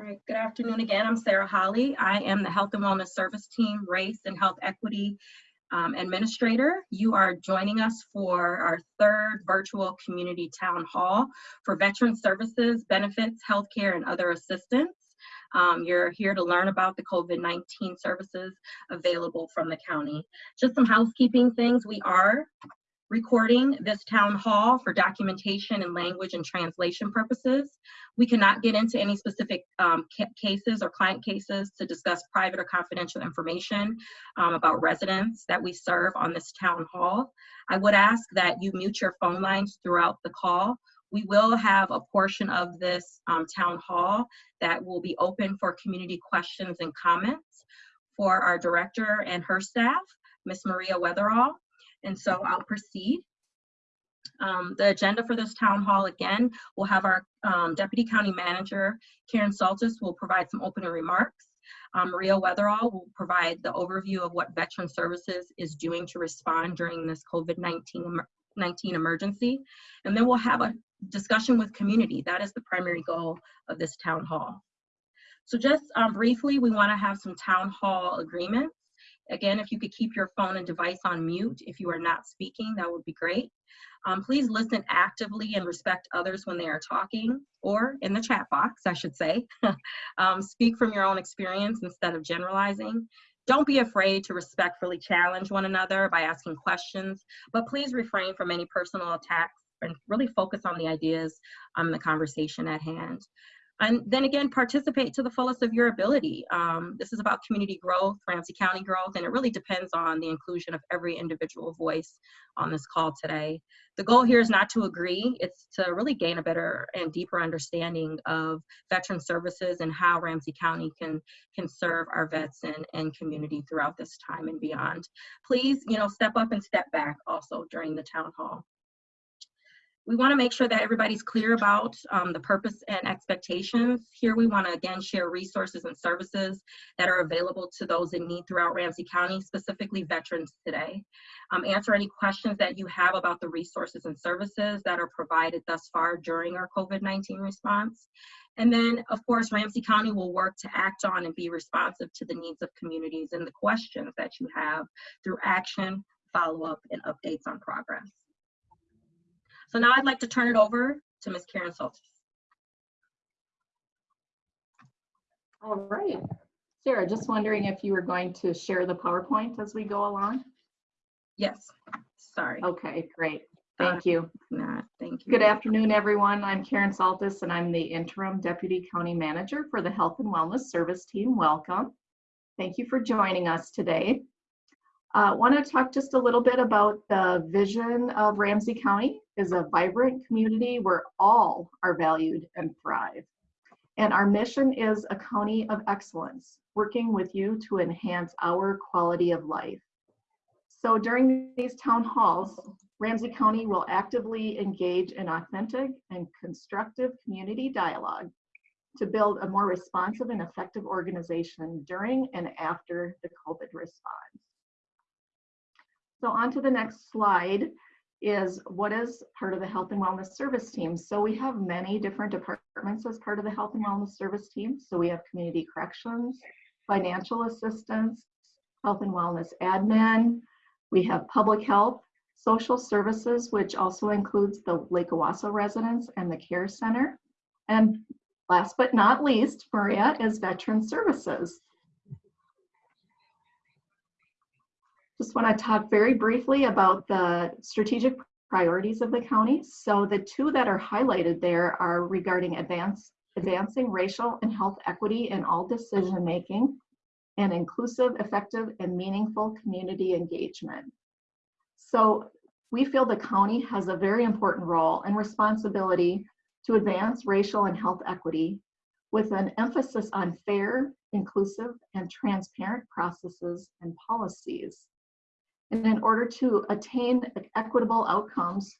All right, good afternoon again. I'm Sarah Holly. I am the Health and Wellness Service Team Race and Health Equity um, Administrator. You are joining us for our third virtual community town hall for veteran services, benefits, healthcare, and other assistance. Um, you're here to learn about the COVID-19 services available from the county. Just some housekeeping things. We are recording this town hall for documentation and language and translation purposes. We cannot get into any specific um, cases or client cases to discuss private or confidential information um, about residents that we serve on this town hall. I would ask that you mute your phone lines throughout the call. We will have a portion of this um, town hall that will be open for community questions and comments for our director and her staff, Miss Maria Weatherall. And so I'll proceed. Um, the agenda for this town hall again, we'll have our um, Deputy County Manager, Karen Saltis, will provide some opening remarks. Um, Maria Weatherall will provide the overview of what Veteran Services is doing to respond during this COVID-19 19 emergency. And then we'll have a discussion with community. That is the primary goal of this town hall. So just um, briefly, we wanna have some town hall agreements. Again, if you could keep your phone and device on mute if you are not speaking, that would be great. Um, please listen actively and respect others when they are talking, or in the chat box, I should say. um, speak from your own experience instead of generalizing. Don't be afraid to respectfully challenge one another by asking questions, but please refrain from any personal attacks and really focus on the ideas on um, the conversation at hand. And then again, participate to the fullest of your ability. Um, this is about community growth, Ramsey County growth, and it really depends on the inclusion of every individual voice on this call today. The goal here is not to agree, it's to really gain a better and deeper understanding of veteran services and how Ramsey County can, can serve our vets and, and community throughout this time and beyond. Please, you know, step up and step back also during the town hall we want to make sure that everybody's clear about um, the purpose and expectations. Here we want to again share resources and services that are available to those in need throughout Ramsey County, specifically veterans today. Um, answer any questions that you have about the resources and services that are provided thus far during our COVID-19 response. And then, of course, Ramsey County will work to act on and be responsive to the needs of communities and the questions that you have through action, follow-up, and updates on progress. So now I'd like to turn it over to Ms. Karen Saltis. All right. Sarah, just wondering if you were going to share the PowerPoint as we go along? Yes, sorry. Okay, great. Thank uh, you. Not, thank you. Good afternoon, everyone. I'm Karen Saltis, and I'm the Interim Deputy County Manager for the Health and Wellness Service Team. Welcome. Thank you for joining us today. I uh, want to talk just a little bit about the vision of Ramsey County is a vibrant community where all are valued and thrive. And our mission is a county of excellence, working with you to enhance our quality of life. So during these town halls, Ramsey County will actively engage in authentic and constructive community dialogue to build a more responsive and effective organization during and after the COVID response. So on to the next slide is what is part of the health and wellness service team. So we have many different departments as part of the health and wellness service team. So we have community corrections, financial assistance, health and wellness admin, we have public health, social services, which also includes the Lake Owasso residents and the care center. And last but not least, Maria is veteran services. Just want to talk very briefly about the strategic priorities of the county. So the two that are highlighted there are regarding advance, advancing racial and health equity in all decision making and inclusive, effective, and meaningful community engagement. So we feel the county has a very important role and responsibility to advance racial and health equity with an emphasis on fair, inclusive, and transparent processes and policies. And in order to attain equitable outcomes,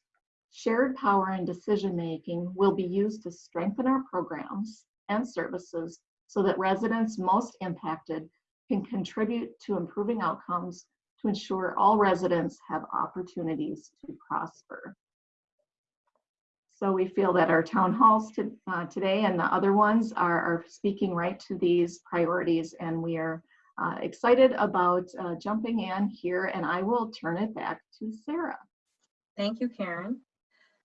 shared power and decision making will be used to strengthen our programs and services so that residents most impacted can contribute to improving outcomes to ensure all residents have opportunities to prosper. So we feel that our town halls to, uh, today and the other ones are, are speaking right to these priorities and we are uh, excited about uh, jumping in here and I will turn it back to Sarah. Thank you, Karen.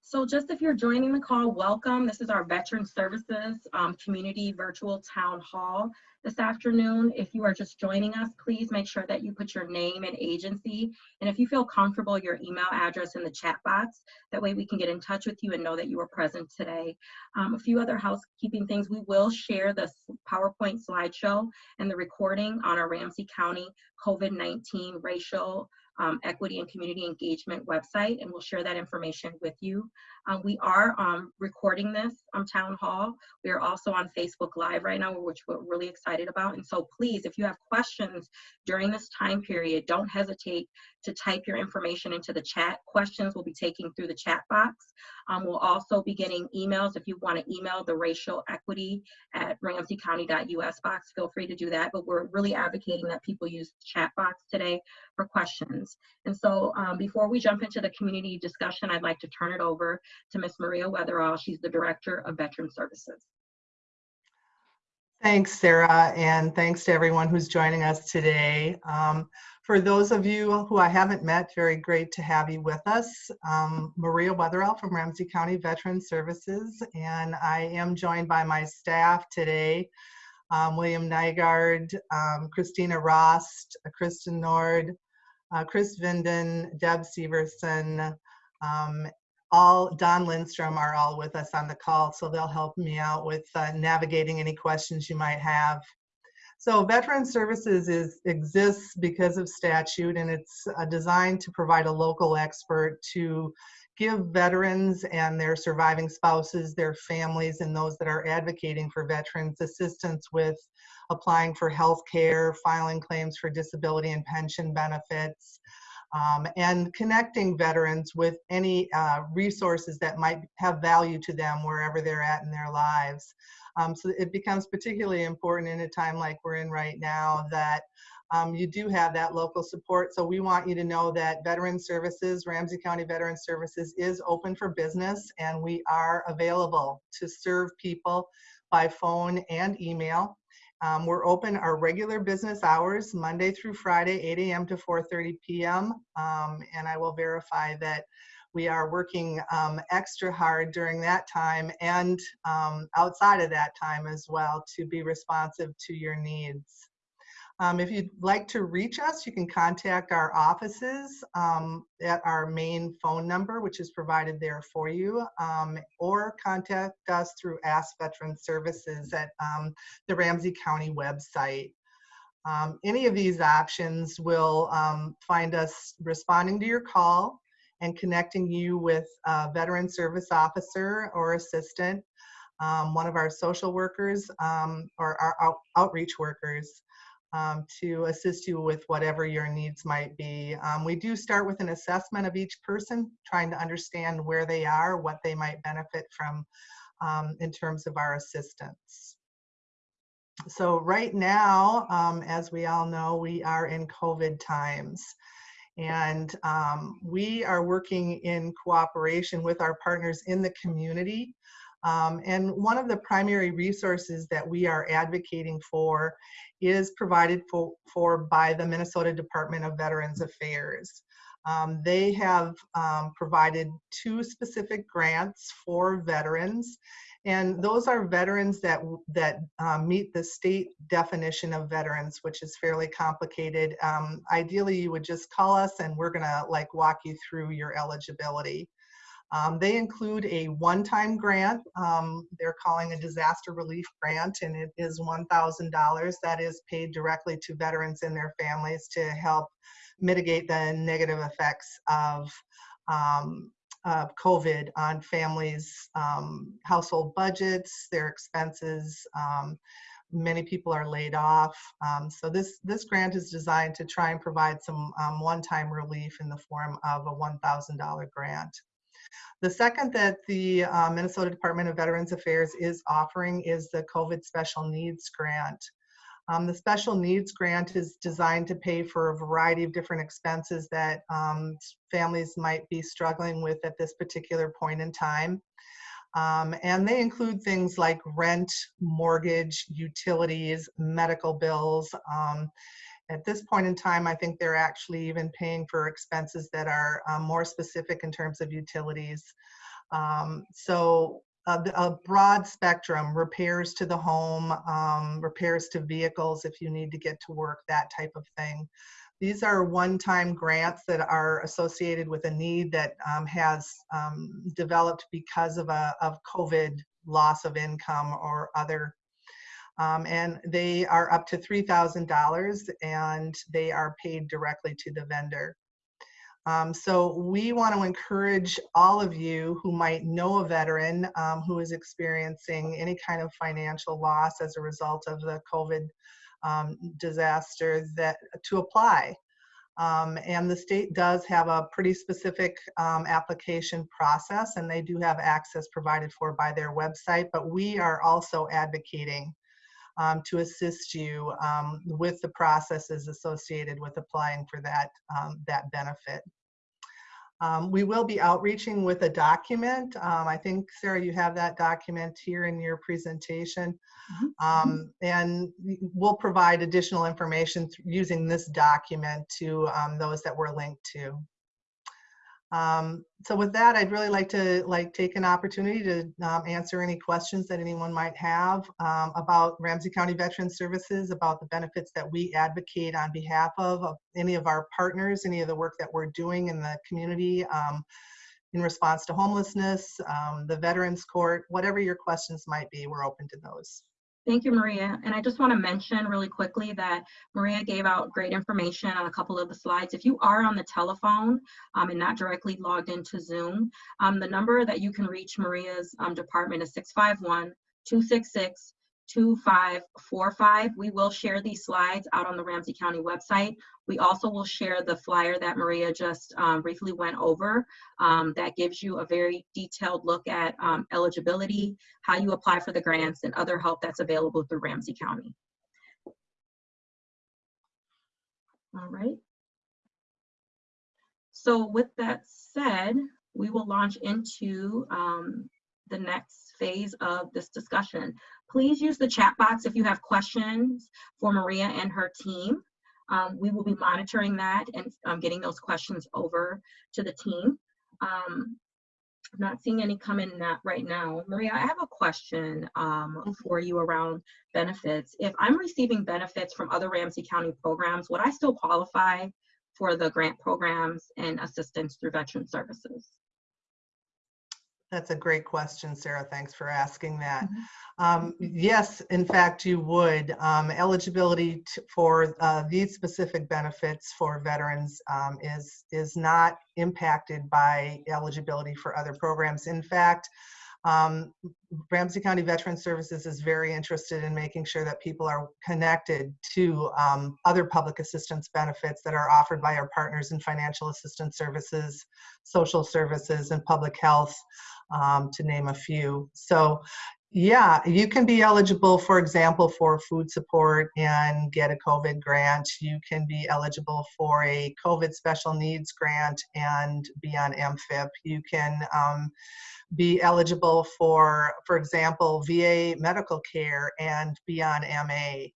So just if you're joining the call, welcome. This is our Veteran Services um, Community Virtual Town Hall this afternoon. If you are just joining us, please make sure that you put your name and agency. And if you feel comfortable, your email address in the chat box. That way we can get in touch with you and know that you were present today. Um, a few other housekeeping things. We will share the PowerPoint slideshow and the recording on our Ramsey County COVID-19 racial um, equity and community engagement website, and we'll share that information with you. Um, we are um, recording this on Town Hall. We are also on Facebook Live right now, which we're really excited about. And so please, if you have questions during this time period, don't hesitate to type your information into the chat. Questions will be taken through the chat box. Um, we'll also be getting emails. If you want to email the racial equity at ramseycounty.us box, feel free to do that. But we're really advocating that people use the chat box today for questions. And so um, before we jump into the community discussion, I'd like to turn it over to Ms. Maria Weatherall. She's the Director of Veteran Services. Thanks, Sarah, and thanks to everyone who's joining us today. Um, for those of you who I haven't met, very great to have you with us. Um, Maria Weatherall from Ramsey County Veteran Services, and I am joined by my staff today, um, William Nygaard, um, Christina Rost, Kristen Nord, uh, Chris Vinden, Deb Severson, um, all Don Lindstrom are all with us on the call, so they'll help me out with uh, navigating any questions you might have. So Veteran Services is, exists because of statute and it's uh, designed to provide a local expert to give veterans and their surviving spouses, their families, and those that are advocating for veterans assistance with applying for health care, filing claims for disability and pension benefits, um, and connecting veterans with any uh, resources that might have value to them wherever they're at in their lives. Um, so it becomes particularly important in a time like we're in right now that um, you do have that local support. So we want you to know that Veteran Services, Ramsey County Veteran Services is open for business and we are available to serve people by phone and email. Um, we're open our regular business hours, Monday through Friday, 8 a.m. to 4.30 p.m. Um, and I will verify that we are working um, extra hard during that time and um, outside of that time as well to be responsive to your needs. Um, if you'd like to reach us, you can contact our offices um, at our main phone number, which is provided there for you, um, or contact us through Ask Veteran Services at um, the Ramsey County website. Um, any of these options will um, find us responding to your call and connecting you with a veteran service officer or assistant, one of our social workers or our out outreach workers um, to assist you with whatever your needs might be. Um, we do start with an assessment of each person, trying to understand where they are, what they might benefit from um, in terms of our assistance. So right now, um, as we all know, we are in COVID times. And um, we are working in cooperation with our partners in the community um, and one of the primary resources that we are advocating for is provided for, for by the Minnesota Department of Veterans Affairs. Um, they have um, provided two specific grants for veterans and those are veterans that that um, meet the state definition of veterans, which is fairly complicated. Um, ideally, you would just call us and we're gonna like walk you through your eligibility. Um, they include a one-time grant. Um, they're calling a disaster relief grant, and it is $1,000 that is paid directly to veterans and their families to help mitigate the negative effects of um, of COVID on families' um, household budgets, their expenses. Um, many people are laid off. Um, so this, this grant is designed to try and provide some one-time relief in the form of a $1,000 grant. The second that the uh, Minnesota Department of Veterans Affairs is offering is the COVID Special Needs Grant. Um, the Special Needs Grant is designed to pay for a variety of different expenses that um, families might be struggling with at this particular point in time. Um, and they include things like rent, mortgage, utilities, medical bills. At this point in time, I think they're actually even paying for expenses that are um, more specific in terms of utilities. Um, so a, a, broad spectrum, repairs to the home, um, repairs to vehicles if you need to get to work, that type of thing. These are one-time grants that are associated with a need that um, has um, developed because of a of COVID loss of income or other. Um, and they are up to $3,000 and they are paid directly to the vendor. Um, so we want to encourage all of you who might know a veteran um, who is experiencing any kind of financial loss as a result of the COVID um, disaster that to apply. Um, and the state does have a pretty specific um, application process and they do have access provided for by their website, but we are also advocating um, to assist you um, with the processes associated with applying for that, um, that benefit. Um, we will be outreaching with a document. Um, I think, Sarah, you have that document here in your presentation. Um, and we'll provide additional information using this document to those that we're linked to. Um, so with that, I'd really like to like take an opportunity to um, answer any questions that anyone might have um, about Ramsey County Veteran Services, about the benefits that we advocate on behalf of, of any of our partners, any of the work that we're doing in the community um, in response to homelessness, um, the Veterans Court, whatever your questions might be, we're open to those. Thank you, Maria. And I just want to mention really quickly that Maria gave out great information on a couple of the slides. If you are on the telephone um, and not directly logged into Zoom, um, the number that you can reach Maria's um, department is 651 266 2545. We will share these slides out on the Ramsey County website. We also will share the flyer that Maria just um, briefly went over um, that gives you a very detailed look at um, eligibility, how you apply for the grants, and other help that's available through Ramsey County. All right. So with that said, we will launch into um, the next phase of this discussion. Please use the chat box if you have questions for Maria and her team. Um, we will be monitoring that and um, getting those questions over to the team. Um, I'm not seeing any come in that right now. Maria, I have a question um, for you around benefits. If I'm receiving benefits from other Ramsey County programs, would I still qualify for the grant programs and assistance through Veteran Services? That's a great question, Sarah. Thanks for asking that. Mhm. Um, yes, in fact, you would. Um, eligibility for uh, these specific benefits for veterans um, is is not impacted by eligibility for other programs. In fact, um, Ramsey County Veteran Services is very interested in making sure that people are connected to um, other public assistance benefits that are offered by our partners in financial assistance services, social services, and public health um, to name a few. So yeah, you can be eligible, for example, for food support and get a COVID grant. You can be eligible for a COVID special needs grant and be on MFIP. You can um, be eligible for, for example, VA medical care and be on MA.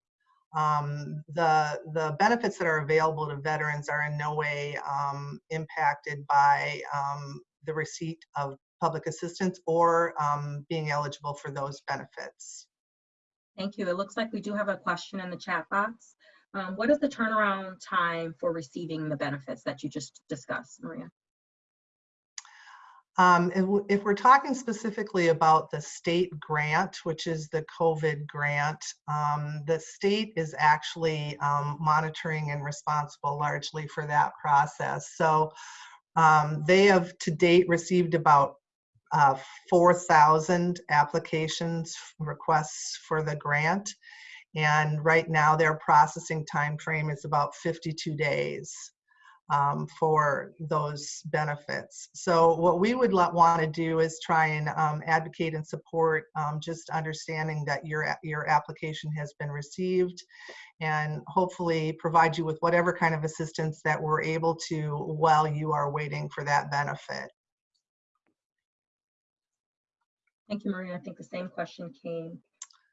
Um, the the benefits that are available to veterans are in no way um, impacted by um, the receipt of public assistance or um, being eligible for those benefits. Thank you. It looks like we do have a question in the chat box. Um, what is the turnaround time for receiving the benefits that you just discussed, Maria? Um, if, we're talking specifically about the state grant, which is the COVID grant, um, the state is actually um, monitoring and responsible largely for that process. So um, they have to date received about uh, 4,000 applications requests for the grant. And right now their processing time frame is about 52 days um, for those benefits. So what we would want to do is try and um, advocate and support um, just understanding that your your application has been received and hopefully provide you with whatever kind of assistance that we're able to while you are waiting for that benefit. Thank you, Maria. I think the same question came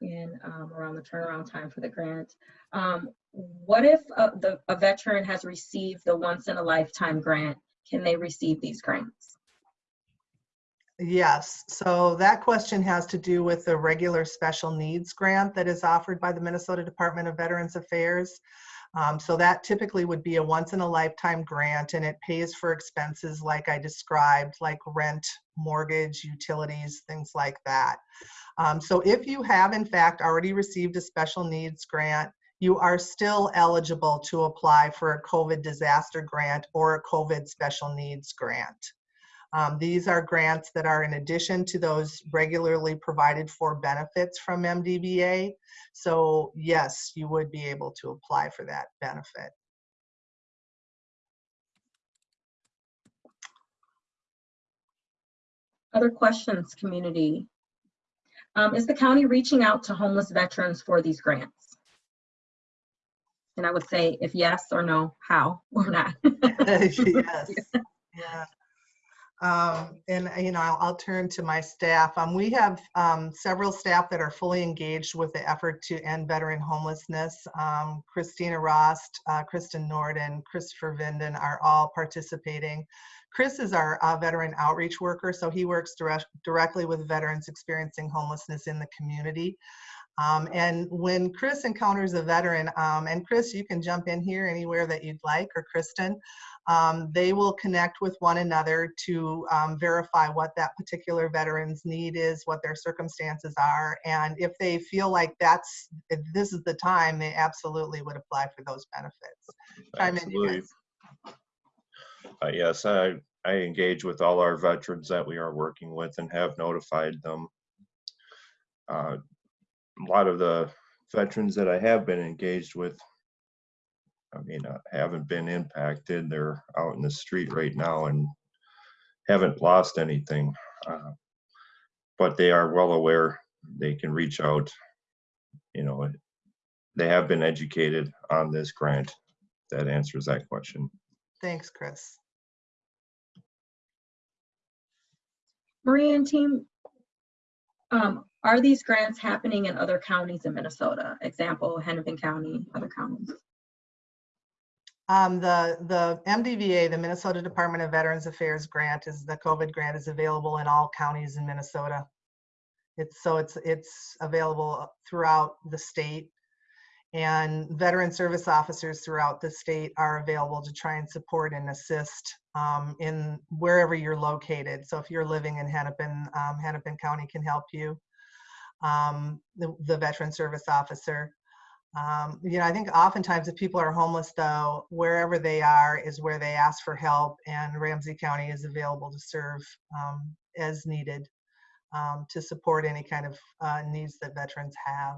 in um, around the turnaround time for the grant. Um, What if uh, the, a veteran has received the once-in-a-lifetime grant? Can they receive these grants? Yes, so that question has to do with the regular special needs grant that is offered by the Minnesota Department of Veterans Affairs. Um, so that typically would be a once in a lifetime grant and it pays for expenses like I described, like rent, mortgage, utilities, things like that. Um, so if you have in fact already received a special needs grant, you are still eligible to apply for a COVID disaster grant or a COVID special needs grant. Um, these are grants that are in addition to those regularly provided for benefits from MDVA. So yes, you would be able to apply for that benefit. Other questions, community? Um, Is the county reaching out to homeless veterans for these grants? And I would say if yes or no, how or not? yes. Yeah. Um, and you know, I'll, I'll turn to my staff. Um, we have um, several staff that are fully engaged with the effort to end veteran homelessness. Um, Christina Rost, uh, Kristen Norden, Christopher Vinden are all participating. Chris is our uh, veteran outreach worker, so he works direct, directly with veterans experiencing homelessness in the community. Um, and when Chris encounters a veteran, um, and Chris, you can jump in here anywhere that you'd like, or Kristen, um, they will connect with one another to um, verify what that particular veteran's need is, what their circumstances are, and if they feel like that's this is the time, they absolutely would apply for those benefits. Chime in, you Absolutely. Uh, yes, I, I engage with all our veterans that we are working with and have notified them. Uh, A lot of the veterans that I have been engaged with, I mean, uh, haven't been impacted. They're out in the street right now and haven't lost anything. Uh, But they are well aware, they can reach out, you know, they have been educated on this grant. That answers that question. Thanks, Chris. Maria and team, um, are these grants happening in other counties in Minnesota? Example, Hennepin County, other counties? Um, the, the MDVA, the Minnesota Department of Veterans Affairs grant is, the COVID grant is available in all counties in Minnesota. It's, so it's, it's available throughout the state. And veteran service officers throughout the state are available to try and support and assist um, in wherever you're located. So if you're living in Hennepin, um, Hennepin County can help you. Um, the, the veteran service officer. Um, you know, I think oftentimes if people are homeless though, wherever they are is where they ask for help and Ramsey County is available to serve um, as needed um, to support any kind of uh, needs that veterans have.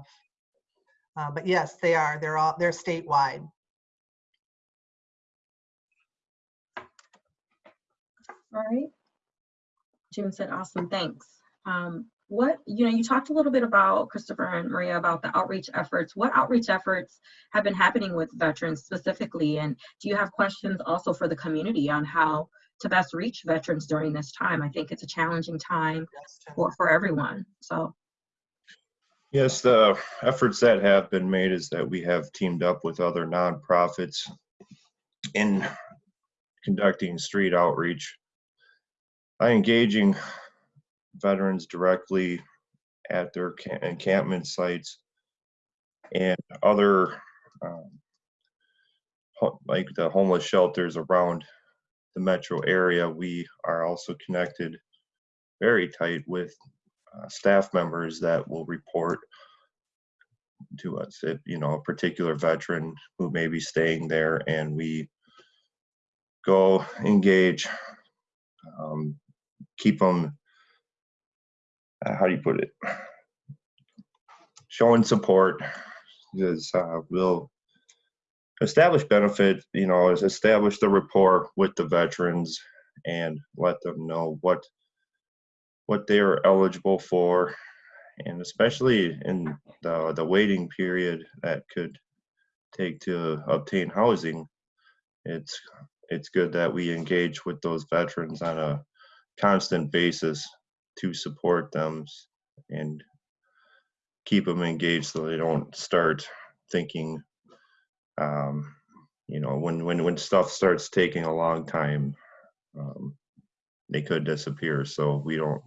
Uh, but yes, they are, they're all, they're statewide. All right. June said, awesome, thanks. What, you know, you talked a little bit about, Christopher and Maria, about the outreach efforts. What outreach efforts have been happening with veterans specifically? And do you have questions also for the community on how to best reach veterans during this time? I think it's a challenging time for, for everyone, so. Yes, the efforts that have been made is that we have teamed up with other nonprofits in conducting street outreach by engaging veterans directly at their ca- encampment sites and other um, like the homeless shelters around the metro area. We are also connected very tight with uh, staff members that will report to us if you know a particular veteran who may be staying there and we go engage um, keep them uh, how do you put it? Showing support is uh, will establish benefit you know is establish the rapport with the veterans and let them know what what they are eligible for. And especially in the, the waiting period that could take to obtain housing it's it's good that we engage with those veterans on a constant basis to support them and keep them engaged so they don't start thinking, um, you know, when, when, when stuff starts taking a long time, um, they could disappear. So we don't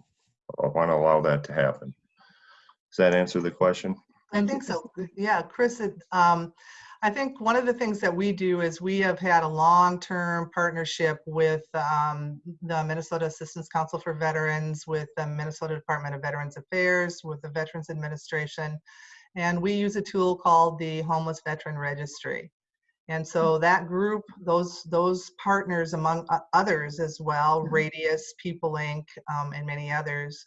want to allow that to happen. Does that answer the question? I think so. Yeah, Chris, um, I think one of the things that we do is we have had a long-term partnership with um, the Minnesota Assistance Council for Veterans, with the Minnesota Department of Veterans Affairs, with the Veterans Administration, and we use a tool called the Homeless Veteran Registry. And so that group, those those partners among others as well, Radias, People Inc., um, and many others,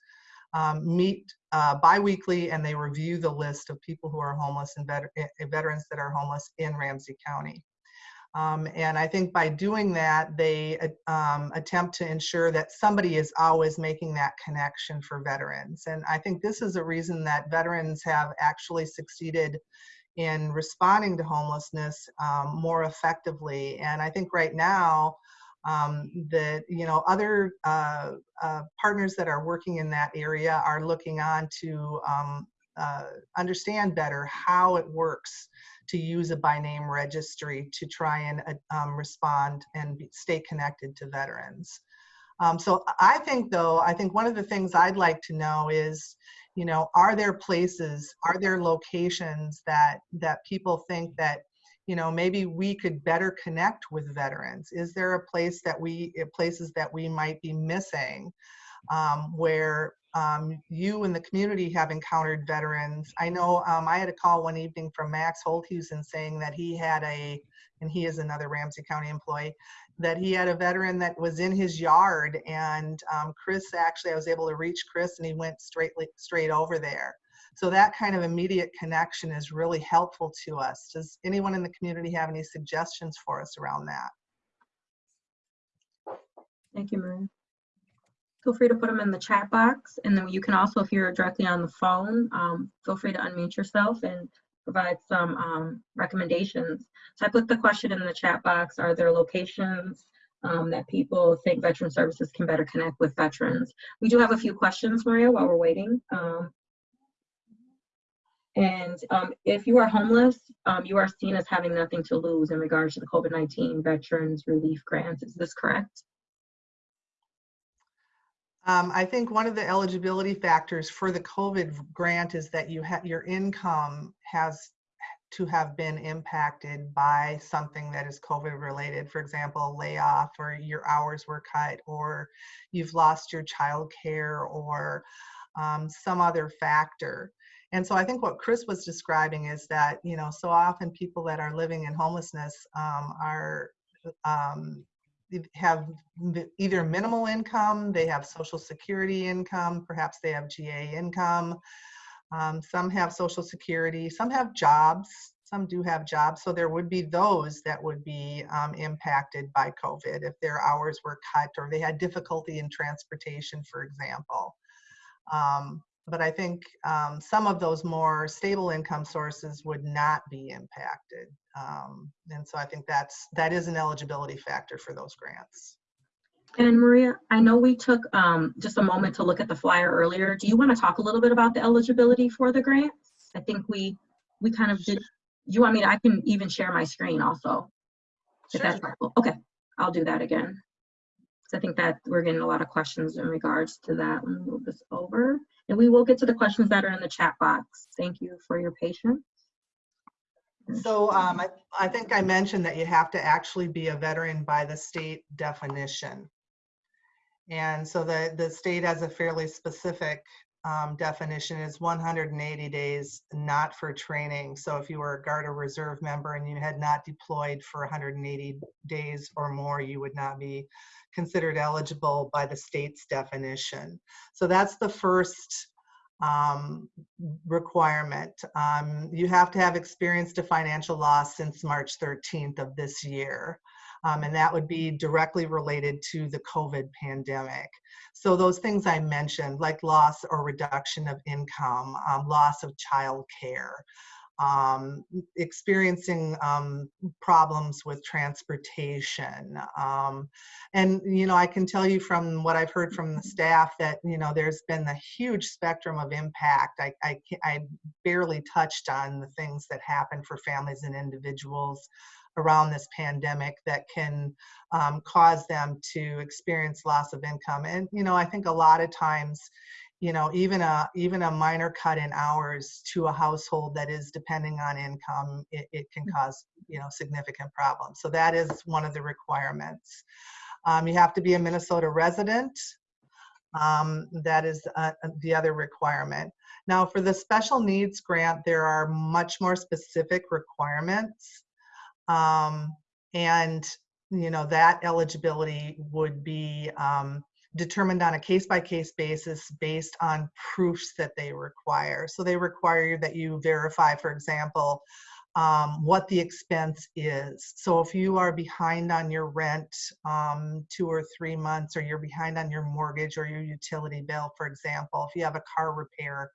um, meet uh, biweekly and they review the list of people who are homeless and vet- eh, veterans that are homeless in Ramsey County. Um, and I think by doing that, they uh, um, attempt to ensure that somebody is always making that connection for veterans. And I think this is a reason that veterans have actually succeeded in responding to homelessness um, more effectively. And I think right now, um, that you know other uh, uh, partners that are working in that area are looking on to um, uh, understand better how it works to use a by name registry to try and uh, um, respond and be, stay connected to veterans. Um, so I think though, I think one of the things I'd like to know is, you know, are there places, are there locations that that people think that you know maybe we could better connect with veterans. Is there a place that we uh, places that we might be missing um, where um, you and the community have encountered veterans? I know um, i had a call one evening from max holthusen saying that he had a and he is another ramsey county employee that he had a veteran that was in his yard and um, chris actually i was able to reach chris and he went straight straight over there so that kind of immediate connection is really helpful to us. Does anyone in the community have any suggestions for us around that? Thank you, Maria. Feel free to put them in the chat box, and then you can also, if you're directly on the phone, um, feel free to unmute yourself and provide some um, recommendations. So I put the question in the chat box, are there locations um, that people think Veteran Services can better connect with veterans? We do have a few questions, Maria, while we're waiting. Um, and um, if you are homeless, um, you are seen as having nothing to lose in regards to the COVID-19 Veterans Relief Grants. Is this correct? Um, I think one of the eligibility factors for the COVID grant is that you your income has to have been impacted by something that is COVID related. For example, layoff or your hours were cut or you've lost your child care or um, some other factor. And so I think what Chris was describing is that, you know, so often people that are living in homelessness um, are um, have either minimal income, they have social security income, perhaps they have GA income. Um, some have social security, some have jobs, some do have jobs. So there would be those that would be um, impacted by COVID if their hours were cut or they had difficulty in transportation, for example. Um, but I think um, some of those more stable income sources would not be impacted. Um, and so I think that's that is an eligibility factor for those grants. And Maria, I know we took um, just a moment to look at the flyer earlier. Do you want to talk a little bit about the eligibility for the grants? I think we we kind of did. You want me to? I can even share my screen also. If Sure. that's helpful. Okay, I'll do that again. So I think that we're getting a lot of questions in regards to that. Let me move this over. And we will get to the questions that are in the chat box. Thank you for your patience. So um, I, I think I mentioned that you have to actually be a veteran by the state definition. And so the, the state has a fairly specific um, definition is 180 days not for training. So if you were a Guard or Reserve member and you had not deployed for 180 days or more, you would not be considered eligible by the state's definition. So that's the first um, requirement. Um, you have to have experienced a financial loss since March 13th of this year. Um, and that would be directly related to the COVID pandemic. So those things I mentioned, like loss or reduction of income, um, loss of child care, um, experiencing um, problems with transportation. Um, and, you know, I can tell you from what I've heard from the staff that, you know, there's been a huge spectrum of impact. I, I, I barely touched on the things that happen for families and individuals around this pandemic that can um, cause them to experience loss of income. And, you know, I think a lot of times, you know, even a even a minor cut in hours to a household that is depending on income, it, it can cause, you know, significant problems. So that is one of the requirements. Um, you have to be a Minnesota resident. Um, that is uh, the other requirement. Now, for the special needs grant, there are much more specific requirements. Um, and, you know, that eligibility would be um, determined on a case-by-case basis based on proofs that they require. So they require that you verify, for example, um, what the expense is. So if you are behind on your rent um, two or three months, or you're behind on your mortgage or your utility bill, for example, if you have a car repair,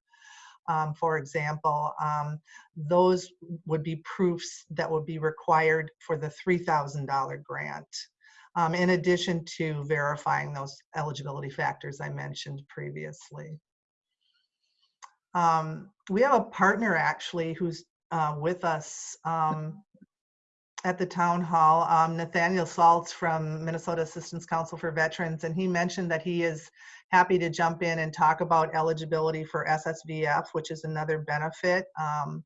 um, for example, um, those would be proofs that would be required for the $3,000 grant. Um, in addition to verifying those eligibility factors I mentioned previously. Um, we have a partner actually who's uh, with us um, at the town hall, um, Nathaniel Saltz from Minnesota Assistance Council for Veterans, and he mentioned that he is happy to jump in and talk about eligibility for SSVF, which is another benefit. Um,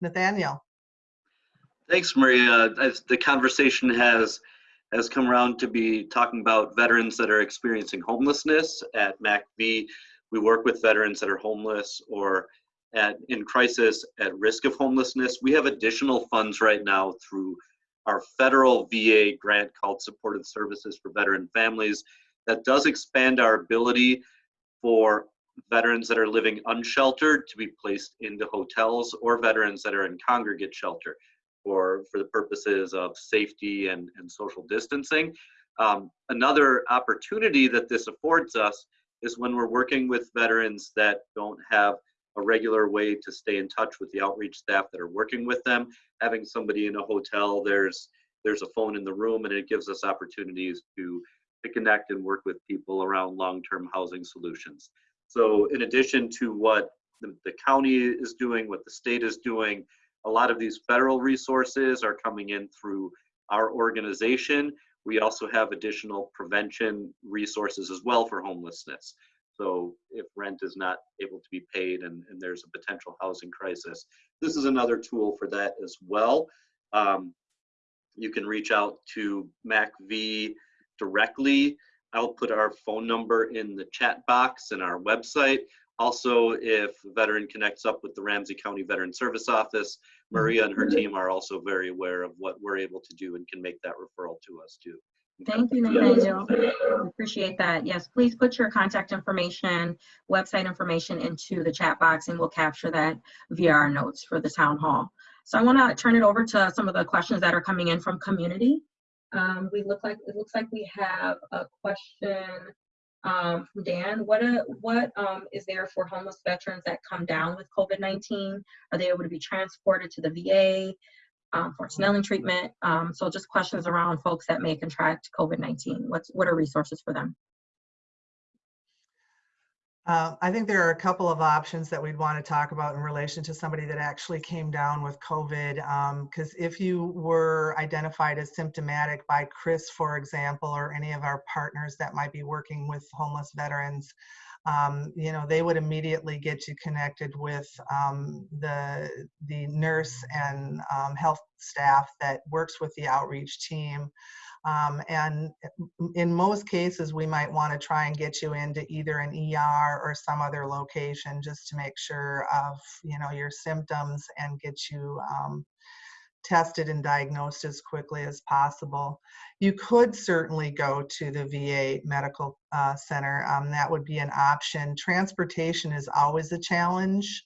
Nathaniel. Thanks, Maria. As the conversation has has come around to be talking about veterans that are experiencing homelessness at MACV. We work with veterans that are homeless or at in crisis at risk of homelessness. We have additional funds right now through our federal VA grant called Supported Services for Veteran Families that does expand our ability for veterans that are living unsheltered to be placed into hotels or veterans that are in congregate shelter for, for the purposes of safety and, and social distancing. Um, another opportunity that this affords us is when we're working with veterans that don't have a regular way to stay in touch with the outreach staff that are working with them. Having somebody in a hotel, there's there's a phone in the room, and it gives us opportunities to to connect and work with people around long-term housing solutions. So, in addition to what the, the county is doing, what the state is doing, a lot of these federal resources are coming in through our organization. We also have additional prevention resources as well for homelessness. So if rent is not able to be paid and, and there's a potential housing crisis, this is another tool for that as well. Um, you can reach out to MACV directly. I'll put our phone number in the chat box and our website. Also, if a veteran connects up with the Ramsey County Veteran Service Office, Maria and her team are also very aware of what we're able to do and can make that referral to us too. Thank you, Nathaniel. Appreciate that. Yes, please put your contact information, website information into the chat box and we'll capture that via our notes for the town hall. So I want to turn it over to some of the questions that are coming in from community. Um, we look like, it looks like we have a question um, from Dan. What, a, what um, is there for homeless veterans that come down with COVID-19? Are they able to be transported to the VA? um, for Snelling treatment. Um, so just questions around folks that may contract COVID-19. What's what are resources for them? Uh, I think there are a couple of options that we'd want to talk about in relation to somebody that actually came down with COVID. Because um, if you were identified as symptomatic by Chris, for example, or any of our partners that might be working with homeless veterans, um, you know, they would immediately get you connected with um, the the nurse and um, health staff that works with the outreach team. Um, and in most cases, we might want to try and get you into either an ER or some other location just to make sure of, you know, your symptoms and get you um, tested and diagnosed as quickly as possible. You could certainly go to the VA Medical uh, Center. Um, that would be an option. Transportation is always a challenge.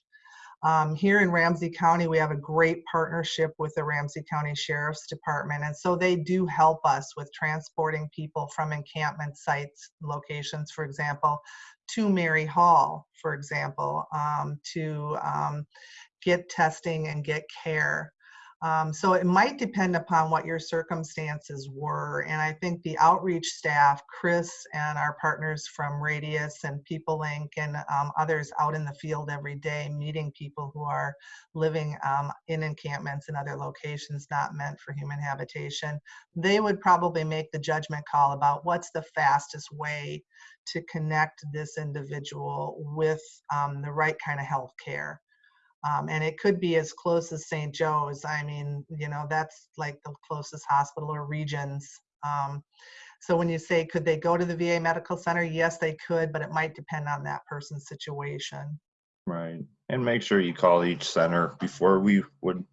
Um, here in Ramsey County, we have a great partnership with the Ramsey County Sheriff's Department, and so they do help us with transporting people from encampment sites, locations, for example, to Mary Hall, for example, um, to um, get testing and get care. Um, so it might depend upon what your circumstances were. And I think the outreach staff, Chris and our partners from Radias and People Inc. and um, others out in the field every day, meeting people who are living um, in encampments and other locations not meant for human habitation, they would probably make the judgment call about what's the fastest way to connect this individual with um, the right kind of health care. Um, and it could be as close as St. Joe's. I mean, you know, that's like the closest hospital or Regions. Um, so when you say, could they go to the VA Medical Center? Yes, they could, but it might depend on that person's situation. Right. And make sure you call each center before we would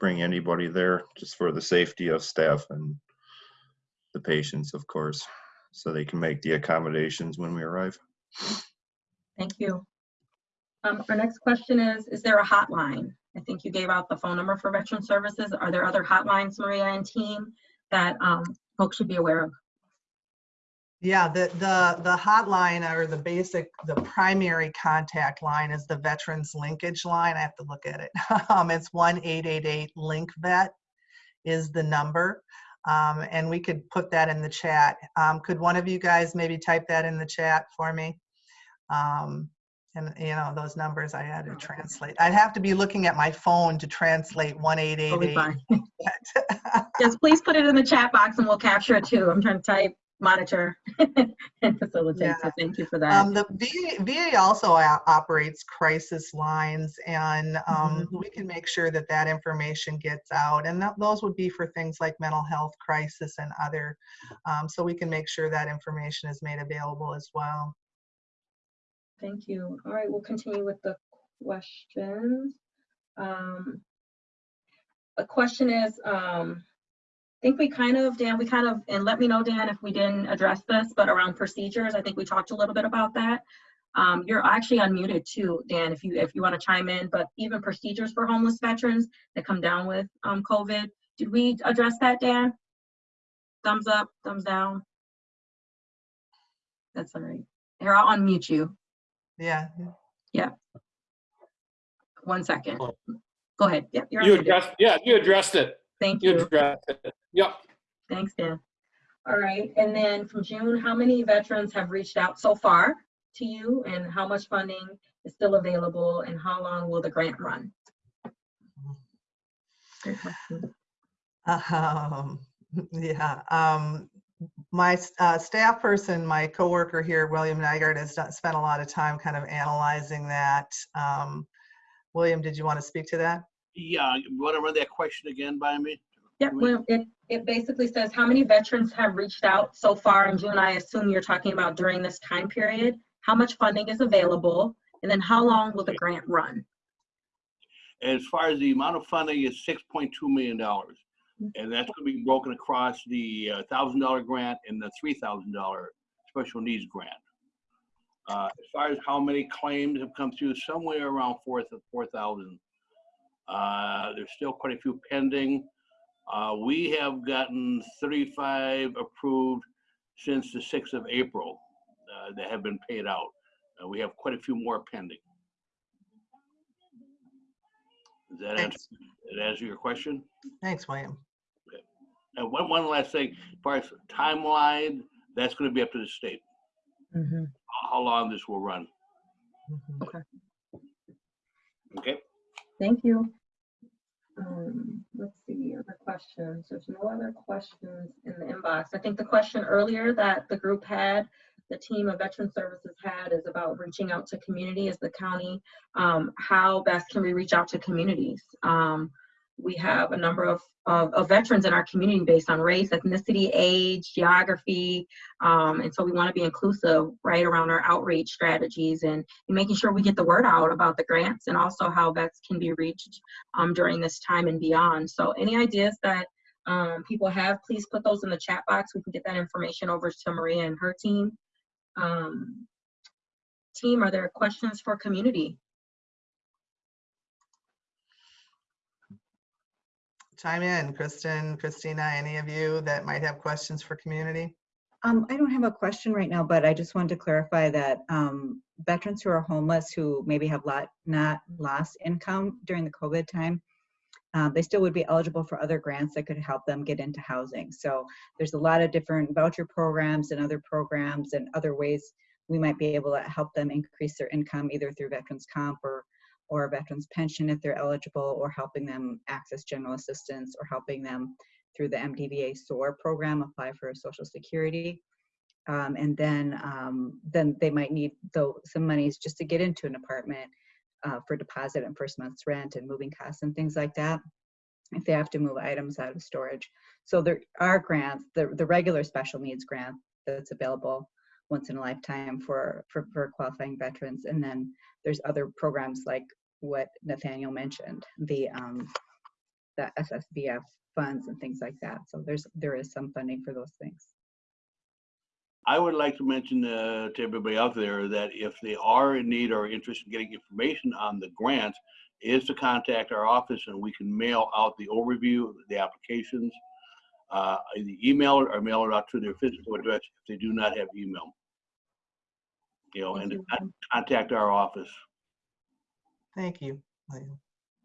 bring anybody there, just for the safety of staff and the patients, of course, so they can make the accommodations when we arrive. Thank you. Um, our next question is, is there a hotline? I think you gave out the phone number for Veteran Services. Are there other hotlines, Maria and team, that um, folks should be aware of? Yeah, the, the, the hotline or the basic, the primary contact line is the Veterans Linkage Line. I have to look at it. Um, It's 1-888-LINK-VET is the number. Um, And we could put that in the chat. Um, Could one of you guys maybe type that in the chat for me? Um, And, you know, those numbers I had to translate. I'd have to be looking at my phone to translate Totally 1-888. fine. Yes, please put it in the chat box and we'll capture it too. I'm trying to type, monitor, and facilitate, so thank you for that. Um, the VA, VA also operates crisis lines and, um, Mm-hmm. we can make sure that that information gets out. And that, those would be for things like mental health crisis and other, um, so we can make sure that information is made available as well. Thank you. All right, we'll continue with the questions. Um, A question is, um, I think we kind of, Dan, we kind of, and let me know, Dan, if we didn't address this, but around procedures, I think we talked a little bit about that. Um, You're actually unmuted too, Dan, if you, if you want to chime in, but even procedures for homeless veterans that come down with um, COVID, did we address that, Dan? Thumbs up, thumbs down? That's all right. Here, I'll unmute you. Yeah, Yeah. One second. Go ahead. Yep, you're You unmuted. addressed, yeah, you addressed it. Thank You you. addressed it. Yep. Thanks, Dan. All right, and then from June, how many veterans have reached out so far to you? And how much funding is still available? And how long will the grant run? Great question. Um, yeah, um, my uh, staff person, my coworker here, William Nygaard, has done- spent a lot of time kind of analyzing that. Um, William, did you want to speak to that? Yeah, you want to run that question again by me? Yep, well, it, it basically says, how many veterans have reached out so far in June? I assume you're talking about during this time period. How much funding is available? And then how long will the grant run? As far as the amount of funding is six point two million dollars. And that's gonna be broken across the uh, thousand dollar grant and the three thousand dollar special needs grant. Uh, as far as how many claims have come through, somewhere around four, four thousand. Uh, there's still quite a few pending. Uh, we have gotten thirty-five approved since the sixth of April, uh, that have been paid out. Uh, we have quite a few more pending. Does that answer, that answer your question? Thanks, William. And one, one last thing, as far as timeline, that's gonna be up to the state, Mhm. how- how long this will run, Mhm. okay? Thank you. Um, let's see, other questions. There's no other questions in the inbox. I think the question earlier that the group had, the team of Veteran Services had is about reaching out to community as the county. Um, how best can we reach out to communities? Um, we have a number of, of, of veterans in our community based on race, ethnicity, age, geography. Um, and so we want to be inclusive right around our outreach strategies and making sure we get the word out about the grants and also how vets can be reached um, during this time and beyond. So any ideas that um, people have, please put those in the chat box. We can get that information over to Maria and her team. Um, team, are there questions for community? Chime in, Kristen, Christina, any of you that might have questions for community? Um, I don't have a question right now, but I just wanted to clarify that um, veterans who are homeless who maybe have lot, not lost income during the COVID time, uh, they still would be eligible for other grants that could help them get into housing. So there's a lot of different voucher programs and other programs and other ways we might be able to help them increase their income either through veterans comp or or a veterans pension if they're eligible or helping them access general assistance or helping them through the MDVA SOAR program, apply for social security. Um, and then, um, then they might need though some monies just to get into an apartment uh, for deposit and first month's rent and moving costs and things like that. If they have to move items out of storage. So there are grants, the, the regular special needs grant that's available once in a lifetime for, for, for qualifying veterans. And then there's other programs like what Nathaniel mentioned, the, um, the SSVF funds and things like that. So there's, there is some funding for those things. I would like to mention uh, to everybody out there that if they are in need or interested in getting information on the grants, is to contact our office and we can mail out the overview, the applications, uh, either email or mail it out to their physical address if they do not have email. You know, and contact our office. Thank you.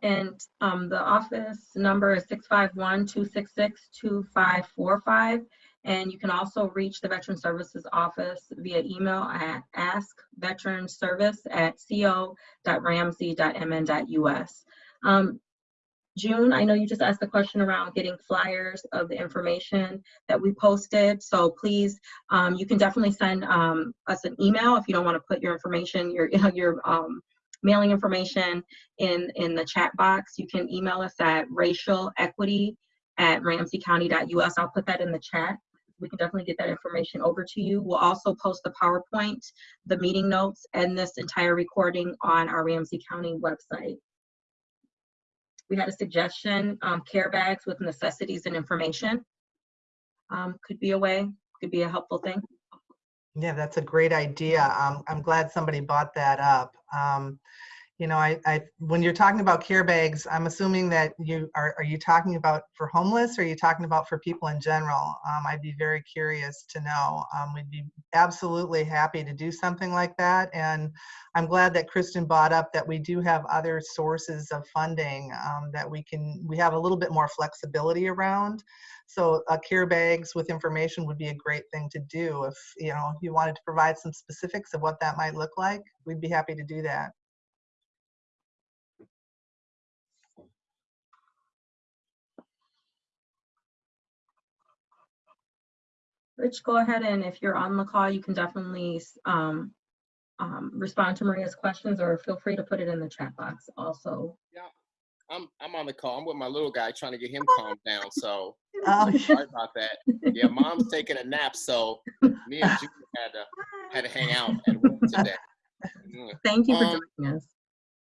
And um, the office number is 651-266-2545. And you can also reach the Veteran Services Office via email at askveteranservice@co.ramsey.mn.us. Um, June, I know you just asked the question around getting flyers of the information that we posted. So please, um, you can definitely send um, us an email if you don't want to put your information, your your um, mailing information in in the chat box. You can email us at racialequity at ramseycounty.us. I'll put that in the chat. We can definitely get that information over to you. We'll also post the PowerPoint, the meeting notes, and this entire recording on our Ramsey County website. We had a suggestion, um, care bags with necessities and information. Um, could be a way, could be a helpful thing. Yeah, that's a great idea. Um, I'm glad somebody brought that up. Um, you know, I, I, when you're talking about care bags, I'm assuming that you are, are you talking about for homeless or are you talking about for people in general? Um, I'd be very curious to know. Um, we'd be absolutely happy to do something like that. And I'm glad that Kristen brought up that we do have other sources of funding um, that we can, we have a little bit more flexibility around. So uh, care bags with information would be a great thing to do. If, you know, if you wanted to provide some specifics of what that might look like, we'd be happy to do that. Rich, go ahead and if you're on the call, you can definitely um, um, respond to Maria's questions or feel free to put it in the chat box also. I'm I'm on the call. I'm with my little guy trying to get him calmed down. So Oh, sorry about that. Yeah, mom's taking a nap, so me and Julie had to had to hang out at work today. Mm. Thank you for Um, joining us.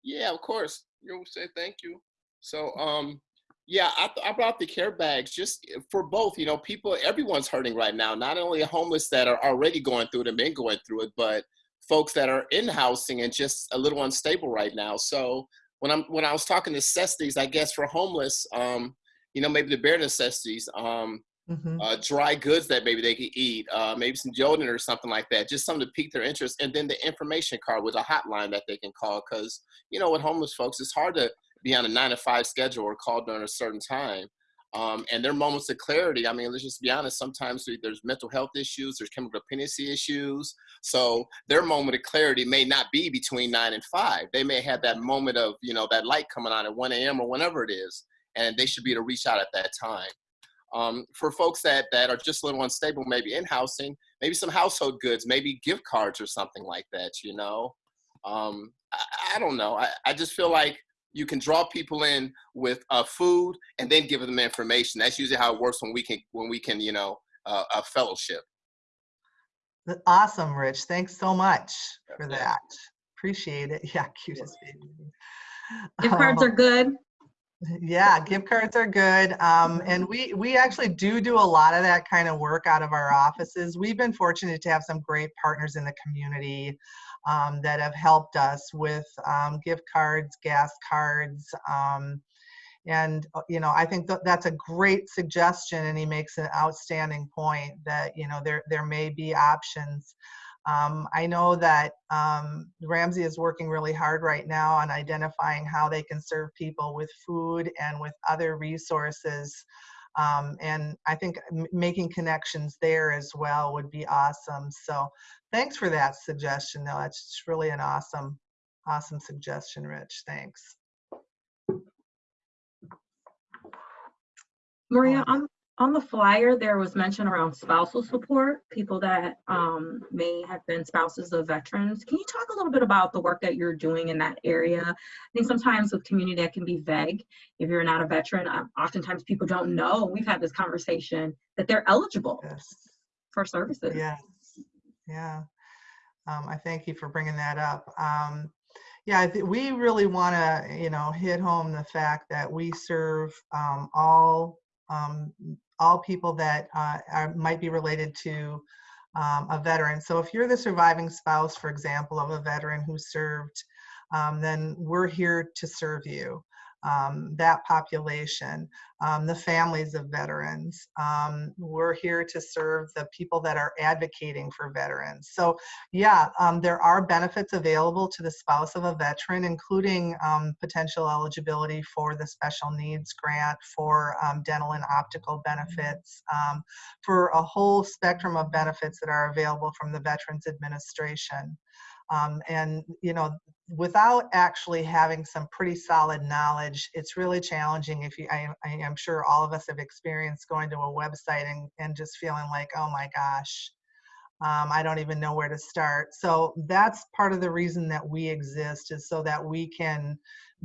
Yeah, of course. You know, say thank you. So, um, yeah, I, I brought the care bags just for both. You know, people, everyone's hurting right now. Not only homeless that are already going through it and been going through it, but folks that are in housing and just a little unstable right now. So when I'm when I was talking necessities, I guess for homeless, um, you know, maybe the bare necessities, um, mhm. uh, dry goods that maybe they could eat, uh, maybe some deodorant or something like that, just something to pique their interest. And then the information card with a hotline that they can call. Because, you know, with homeless folks, it's hard to be on a nine to five schedule or call during a certain time. Um, and their moments of clarity, I mean, let's just be honest, sometimes there's mental health issues, there's chemical dependency issues. So their moment of clarity may not be between nine and five. They may have that moment of, you know, that light coming on at 1 a.m. or whenever it is. And they should be able to reach out at that time. Um, for folks that, that are just a little unstable, maybe in housing, maybe some household goods, maybe gift cards or something like that, you know? Um, I, I don't know. I, I just feel like you can draw people in with uh, food and then give them information. That's usually how it works when we can, when we can, you know, uh, a fellowship. Awesome, Rich. Thanks so much for that. Appreciate it. Yeah, cutest baby. Gift cards Um, are good. Yeah, gift cards are good. Um, and we, we actually do do a lot of that kind of work out of our offices. We've been fortunate to have some great partners in the community um, that have helped us with um, gift cards, gas cards, um, and uh, you know i think that that's a great suggestion and he makes an outstanding point that you know there there may be options. Um, i know that um, ramsey is working really hard right now on identifying how they can serve people with food and with other resources um, and i think m- making connections there as well would be awesome. So thanks for that suggestion though. That's really an awesome awesome suggestion rich. Thanks. Maria, Um, on, the flyer, there was mention around spousal support, people that um, may have been spouses of veterans. Can you talk a little bit about the work that you're doing in that area? I think sometimes with community that can be vague. If you're not a veteran, uh, oftentimes people don't know, we've had this conversation, that they're eligible yes for services. Yes, yeah. Um, I thank you for bringing that up. Um, yeah, we really want to, you know, hit home the fact that we serve um, all um, all people that uh, are, might be related to um, a veteran. So if you're the surviving spouse, for example, of a veteran who served, um, then we're here to serve you. Um, that population, um, the families of veterans. Um, we're here to serve the people that are advocating for veterans. So, yeah, um, there are benefits available to the spouse of a veteran, including um, potential eligibility for the special needs grant, for um, dental and optical benefits, um, for a whole spectrum of benefits that are available from the Veterans Administration. Um, and you know without actually having some pretty solid knowledge it's really challenging if you I, I am sure all of us have experienced going to a website and, and just feeling like oh my gosh um, i don't even know where to start so that's part of the reason that we exist is so that we can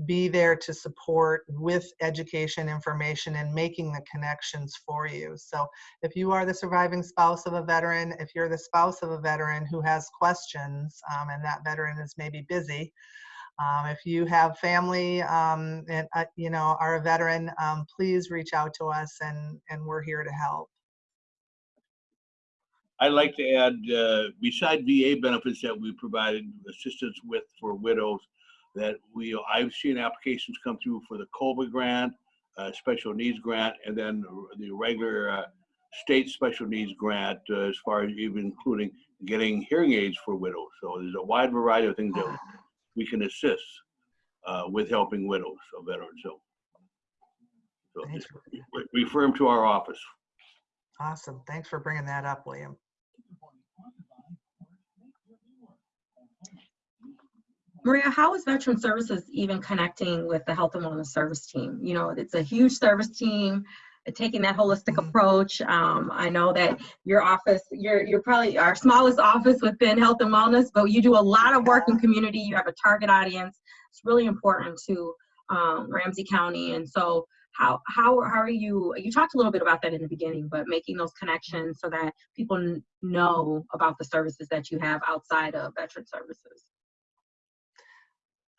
be there to support with education information and making the connections for you so if you are the surviving spouse of a veteran, if you're the spouse of a veteran who has questions um, and that veteran is maybe busy, um, if you have family um, and uh, you know are a veteran, um, please reach out to us and and we're here to help. I'd like to add, uh, beside VA benefits that we provided assistance with for widows, that we, I've seen applications come through for the COBA grant, uh, special needs grant, and then the regular uh, state special needs grant, uh, as far as even including getting hearing aids for widows. So there's a wide variety of things that we can assist uh, with helping widows of veterans. So, so Thanks just for- re- refer them to our office. Awesome. Thanks for bringing that up, William. Maria, how is Veteran Services even connecting with the Health and Wellness Service Team? You know, it's a huge service team, uh, taking that holistic Mhm. approach. Um, I know that your office, you're, you're probably our smallest office within Health and Wellness, but you do a lot of work in community. You have a target audience. It's really important to um, Ramsey County. And so how, how, how are you, you talked a little bit about that in the beginning, but making those connections so that people know about the services that you have outside of Veteran Services.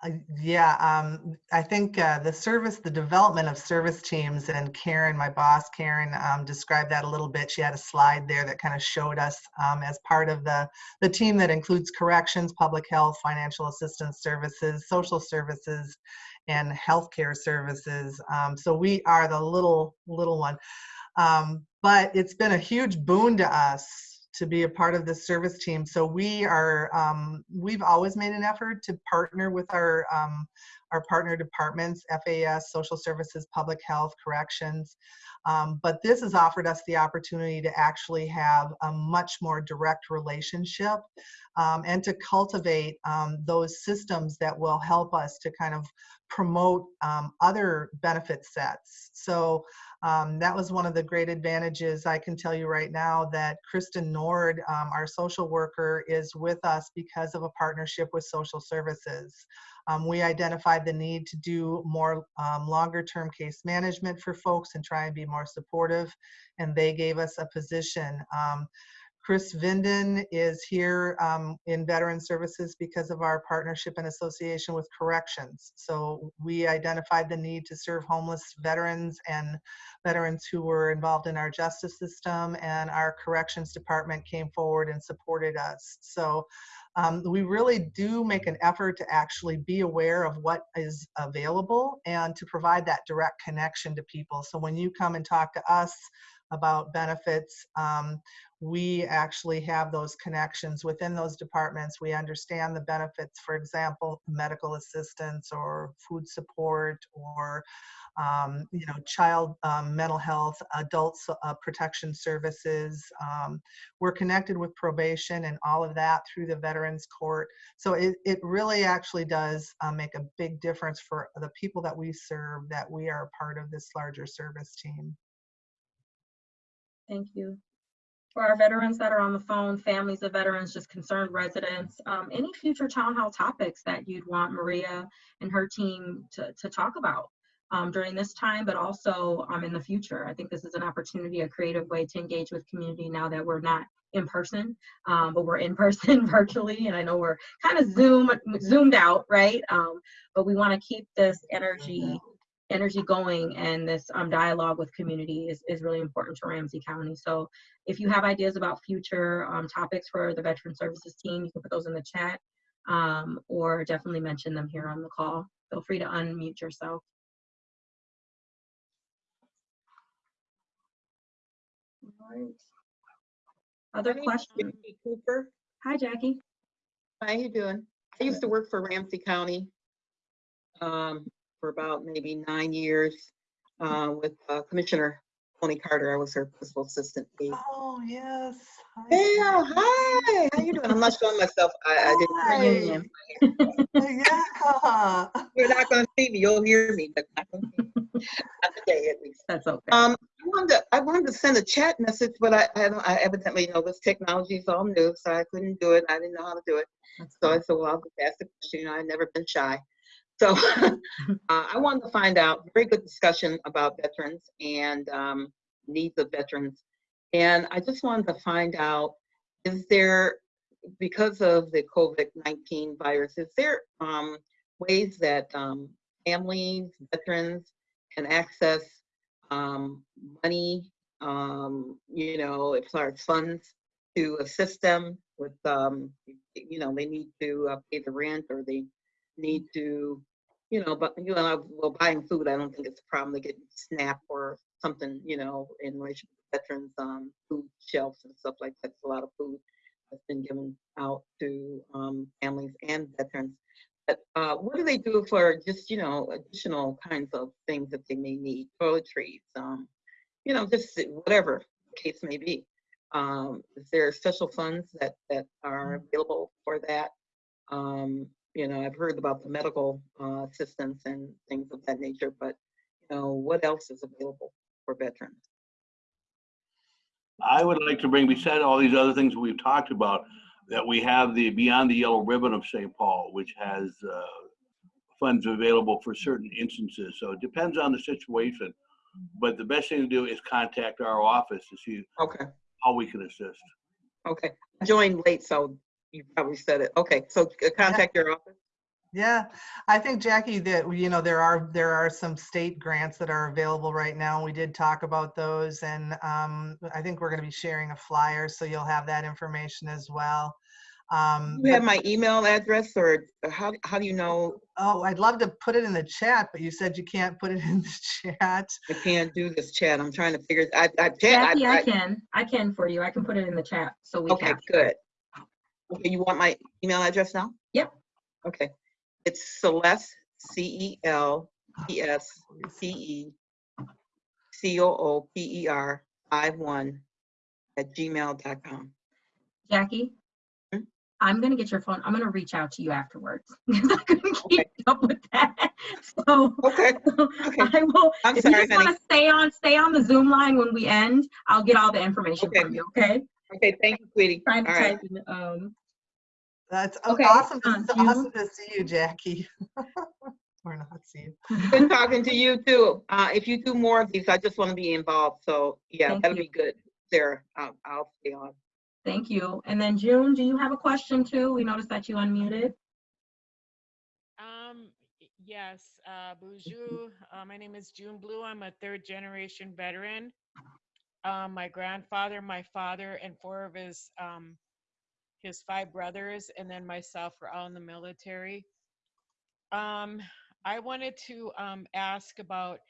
Uh, yeah, um, I think uh, the service, the development of service teams, and Karen, my boss, Karen, um, described that a little bit. She had a slide there that kind of showed us um, as part of the the team that includes corrections, public health, financial assistance services, social services, and healthcare services. Um, so we are the little little one, um, but it's been a huge boon to us to be a part of this service team. So we are, um, we've always made an effort to partner with our, um, our partner departments, FAS, Social Services, Public Health, Corrections. Um, but this has offered us the opportunity to actually have a much more direct relationship um, and to cultivate um, those systems that will help us to kind of promote um, other benefit sets. So um, that was one of the great advantages. I can tell you right now that Kristen Nord, um, our social worker, is with us because of a partnership with social services. Um, we identified the need to do more um, longer term case management for folks and try and be more supportive, and they gave us a position. Chris Vinden is here um, in Veteran Services because of our partnership and association with corrections. So we identified the need to serve homeless veterans and veterans who were involved in our justice system, and our corrections department came forward and supported us. So um, we really do make an effort to actually be aware of what is available and to provide that direct connection to people. So when you come and talk to us about benefits, um, we actually have those connections within those departments. We understand the benefits, for example, medical assistance or food support or um, you know, child um, mental health, adult uh, protection services. Um, we're connected with probation and all of that through the Veterans Court. So it, it really actually does uh, make a big difference for the people that we serve that we are part of this larger service team. Thank you. For our veterans that are on the phone, families of veterans, just concerned residents, um, any future town hall topics that you'd want Maria and her team to, to talk about um, during this time, but also um, in the future. I think this is an opportunity, a creative way to engage with community now that we're not in person, um, but we're in person virtually. And I know we're kind of zoom zoomed out, right? Um, but we want to keep this energy energy going and this um, dialogue with community is, is really important to Ramsey County. So if you have ideas about future um, topics for the Veteran Services team, you can put those in the chat um, or definitely mention them here on the call. Feel free to unmute yourself. All right. Other My questions? Jackie Cooper. Hi, Jackie. How you doing? I used to work for Ramsey County um, for about maybe nine years uh, with uh, Commissioner Toni Carter. I was her principal assistant. Oh, yes. Hi, Yeah, hi. How you doing? I'm not showing myself. I, I Hi. Reunion. didn't. Yeah. You're not going to see me. You'll hear me, but not going to see me. Not today, at least. That's okay. Um, I wanted to, I wanted to send a chat message, but I, I, don't, I evidently know this technology is all new, so I couldn't do it. I didn't know how to do it. That's So I said, well, I'll just ask the question. You know, I've never been shy. So uh, I wanted to find out, very good discussion about veterans and um, needs of veterans. And I just wanted to find out, is there, because of the COVID-19 virus, is there um, ways that um, families, veterans can access um, money, um, you know, as far as funds to assist them with, um, you know, they need to uh, pay the rent or they need to, you know, but, you know, well, buying food, I don't think it's a problem to get SNAP or something, you know, in relation to veterans, um, food shelves and stuff like that. There's a lot of food that's been given out to um, families and veterans. But uh, what do they do for just, you know, additional kinds of things that they may need, toiletries, um, you know, just whatever the case may be. Um, is there special funds that, that are available for that? Um, you know, I've heard about the medical uh, assistance and things of that nature, but, you know, what else is available for veterans? I would like to bring, beside all these other things we've talked about, that we have the Beyond the Yellow Ribbon of St. Paul, which has uh, funds available for certain instances. So it depends on the situation. But the best thing to do is contact our office to see Okay, how we can assist. okay. I joined late, so you probably said it. Okay, so uh, contact your office. Yeah, I think Jackie that you know there are there are some state grants that are available right now. We did talk about those, and um, I think we're going to be sharing a flyer, so you'll have that information as well. Um, You have my email address or or how, how do you know oh, I'd love to put it in the chat, but you said you can't put it in the chat. I can't do this chat? I'm trying to figure, I, I, Jackie, I I, I, can. I can for you. I can put it in the chat so we okay, can. good. Okay, you want my email address now? Yep. Okay, it's Celeste, C E L E S T E C O O P E R five one at gmail.com. Jackie, Hmm? I'm gonna get your phone. I'm gonna reach out to you afterwards because I couldn't keep up with that. So Okay, okay. I will. I'm if you just want to stay on, stay on the Zoom line when we end. I'll get all the information Okay. from you. Okay. Okay, thank you, sweetie. All Trying to right. type in, um, That's Okay, awesome. To, um, it's you- awesome to see you, Jackie. or not see you. Good talking to you too. Uh, if you do more of these, I just want to be involved. So yeah, Thank that'll you. be good. Sarah, I'll, I'll stay on. Thank you. And then June, do you have a question too? We noticed that you unmuted. Um, yes, uh, bonjour. Uh, my name is June Blue. I'm a third generation veteran. Um, my grandfather, my father, and four of his, um, his five brothers, and then myself were all in the military. Um, I wanted to, um, ask about,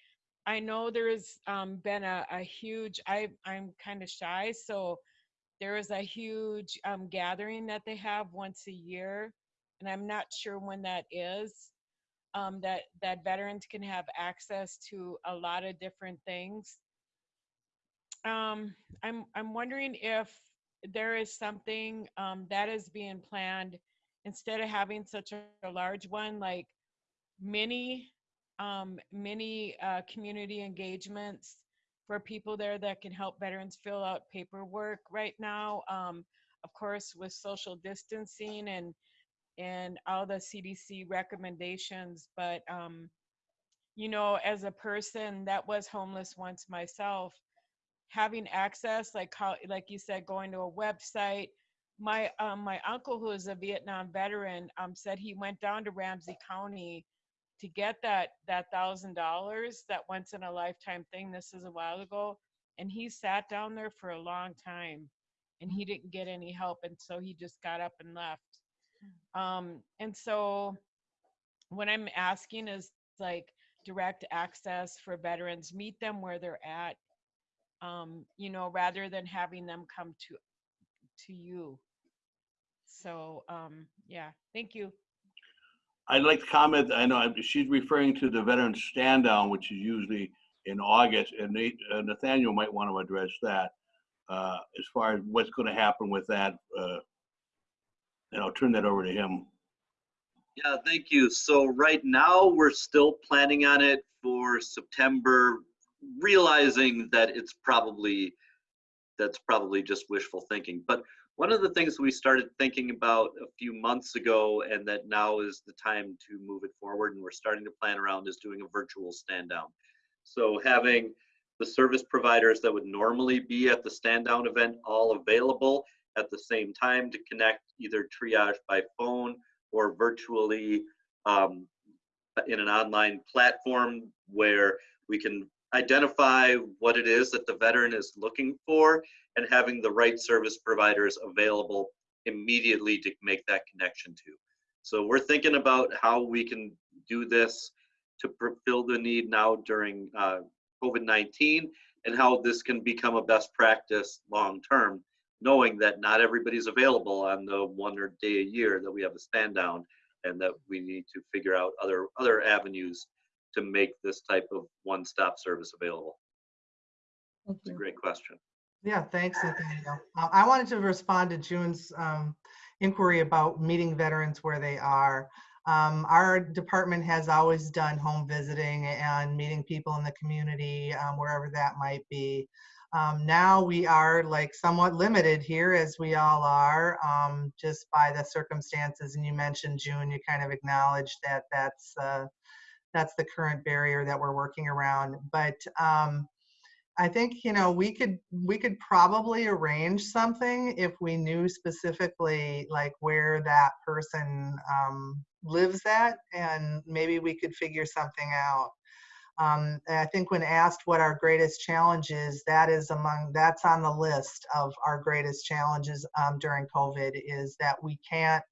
I know there's, um, been a, a huge, I, I'm kind of shy, so there is a huge, um, gathering that they have once a year and I'm not sure when that is, that, that veterans can have access to a lot of different things. Um, I'm, I'm wondering if there is something, um, that is being planned, instead of having such a, a large one, like many, um, many, uh, community engagements for people there that can help veterans fill out paperwork right now. Um, of course, with social distancing and, and all the CDC recommendations, but um, you know, as a person that was homeless once myself, having access, like how, like you said, going to a website. My um, my uncle, who is a Vietnam veteran, um, said he went down to Ramsey County to get that that thousand dollars, that once in a lifetime thing. This is a while ago, and he sat down there for a long time, and he didn't get any help, and so he just got up and left. Um, and so what I'm asking is like direct access for veterans, meet them where they're at. Um, you know, rather than having them come to to you. So um yeah, thank you. I'd like to comment, I know she's referring to the veteran stand down, which is usually in August, and Nate- uh, Nathaniel might want to address that. Uh, as far as what's going to happen with that, uh, and I'll turn that over to him. Yeah, thank you. So right now, we're still planning on it for September, realizing that it's probably, that's probably just wishful thinking. But one of the things we started thinking about a few months ago and that now is the time to move it forward and we're starting to plan around is doing a virtual stand down. So having the service providers that would normally be at the stand down event all available at the same time to connect either triage by phone or virtually um, in an online platform where we can identify what it is that the veteran is looking for and having the right service providers available immediately to make that connection to. So we're thinking about how we can do this to fulfill the need now during uh, COVID-19 and how this can become a best practice long term, knowing that not everybody's available on the one or day a year that we have a stand down and that we need to figure out other other avenues to make this type of one-stop service available. Thank It's a great question. Yeah, thanks, Nathaniel. Uh, I wanted to respond to June's um, inquiry about meeting veterans where they are. Um, Our department has always done home visiting and meeting people in the community, um, wherever that might be. Um, Now we are like somewhat limited here, as we all are, um, just by the circumstances. And you mentioned, June, you kind of acknowledged that that's, uh, that's the current barrier that we're working around. But um, I think, you know, we could, we could probably arrange something if we knew specifically like where that person um, lives at and maybe we could figure something out. Um, I think when asked what our greatest challenge is, that is among, that's on the list of our greatest challenges um, during COVID is that we can't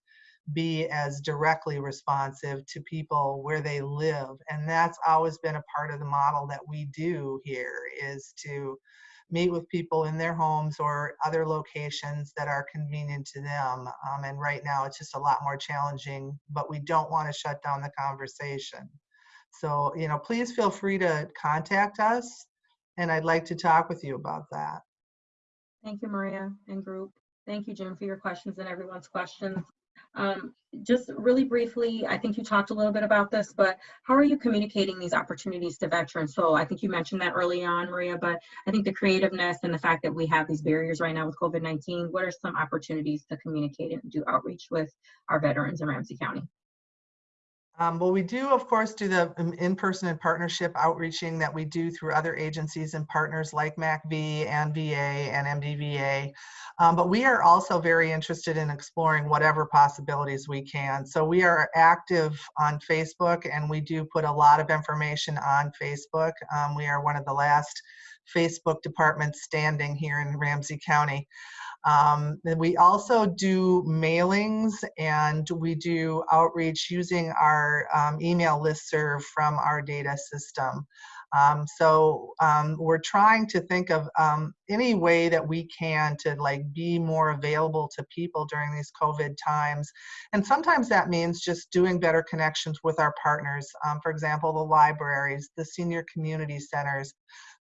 be as directly responsive to people where they live. And that's always been a part of the model that we do here is to meet with people in their homes or other locations that are convenient to them. Um, and right now it's just a lot more challenging, but we don't want to shut down the conversation. So, you know, please feel free to contact us and I'd like to talk with you about that. Thank you, Maria and group. Thank you, Jim, for your questions and everyone's questions. Um, Just really briefly, I think you talked a little bit about this, but how are you communicating these opportunities to veterans? So I think you mentioned that early on, Maria, but I think the creativeness and the fact that we have these barriers right now with COVID-19, what are some opportunities to communicate and do outreach with our veterans in Ramsey County? Um, well, we do, of course, do the um, in-person and partnership outreaching that we do through other agencies and partners like MACV and VA and MDVA. Um, but we are also very interested in exploring whatever possibilities we can. So we are active on Facebook and we do put a lot of information on Facebook. Um, we are one of the last Facebook department standing here in Ramsey County. Um, we also do mailings and we do outreach using our um, email listserv from our data system. Um, so um, we're trying to think of um, any way that we can to like be more available to people during these COVID times. And sometimes that means just doing better connections with our partners. Um, for example, the libraries, the senior community centers,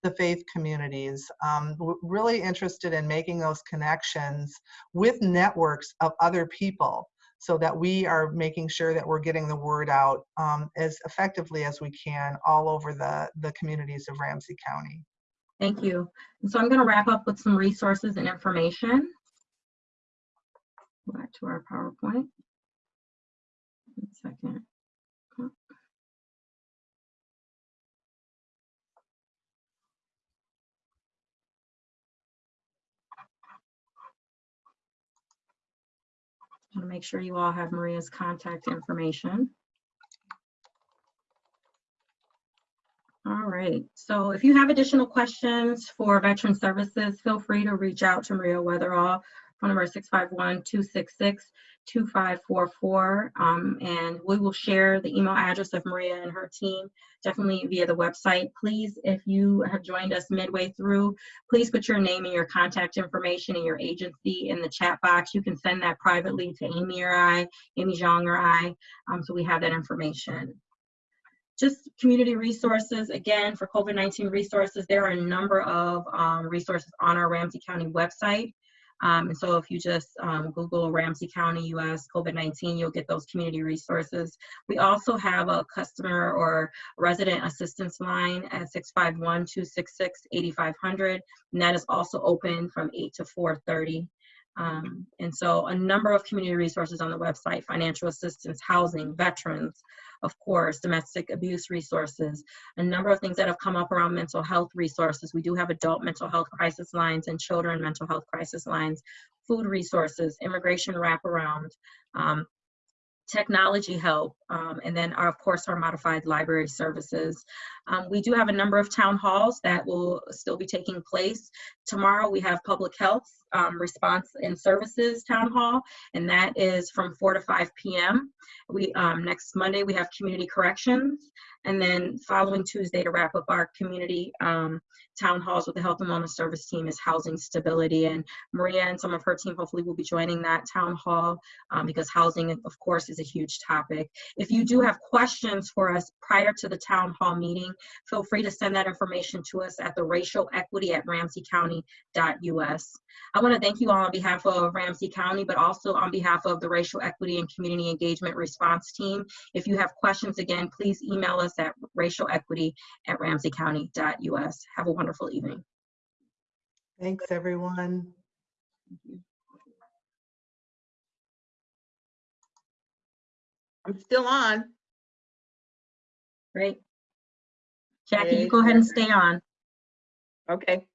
the faith communities. Um, really interested in making those connections with networks of other people so that we are making sure that we're getting the word out um, as effectively as we can all over the, the communities of Ramsey County. Thank you. So I'm going to wrap up with some resources and information. Go back to our PowerPoint. One second. Want to make sure you all have Maria's contact information. All right, so if you have additional questions for Veteran Services, feel free to reach out to Maria Weatherall, phone number 651-266-2544. Um, and we will share the email address of Maria and her team, definitely via the website. Please, if you have joined us midway through, please put your name and your contact information and your agency in the chat box. You can send that privately to Amy or I, Amy Zhang or I, um, so we have that information just community resources, again, for COVID-19 resources, there are a number of um, resources on our Ramsey County website. Um, and so if you just um, Google Ramsey County US COVID-19, you'll get those community resources. We also have a customer or resident assistance line at 651-266-8500, and that is also open from 8 to 4.30. Um, and so a number of community resources on the website, financial assistance, housing, veterans, of course, domestic abuse resources, a number of things that have come up around mental health resources. We do have adult mental health crisis lines and children mental health crisis lines, food resources, immigration wraparound, um, technology help, um, and then our, of course our modified library services. Um, we do have a number of town halls that will still be taking place. Tomorrow we have public health um, response and services town hall, and that is from 4 to 5 p.m. We um, next Monday we have community corrections, and then following Tuesday to wrap up our community um, town halls with the health and wellness service team is housing stability. And Maria and some of her team hopefully will be joining that town hall um, because housing, of course, is a huge topic. If you do have questions for us prior to the town hall meeting, feel free to send that information to us at the racial equity at ramseycounty.us. I want to thank you all on behalf of Ramsey County, but also on behalf of the Racial Equity and Community Engagement Response Team. If you have questions, again, please email us at racialequity at ramseycounty.us. Have a wonderful evening. Thanks, everyone. I'm still on. Great. Jackie, you go ahead and stay on. Okay.